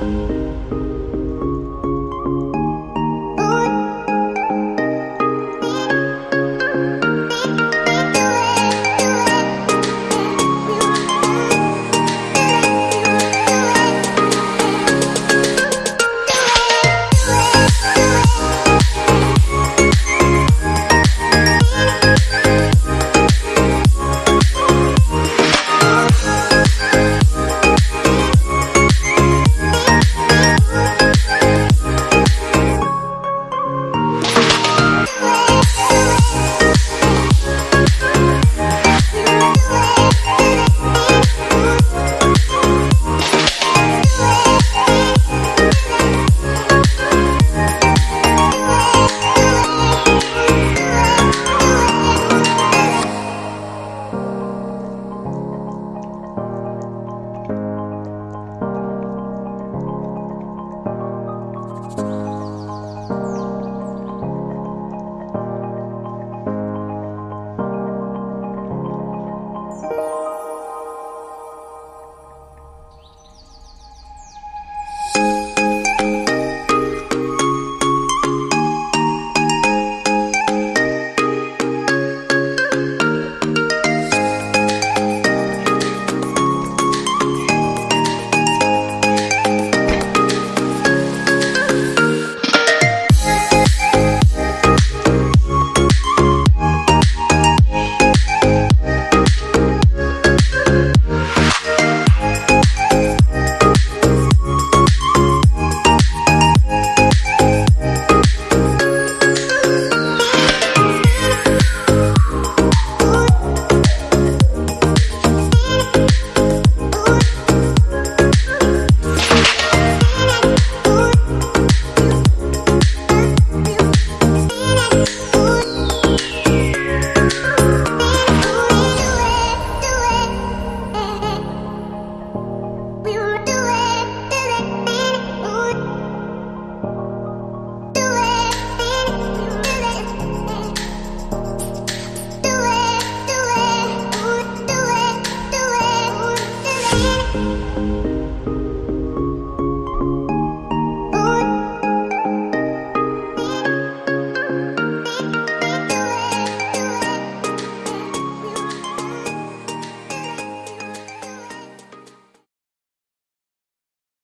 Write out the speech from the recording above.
うん。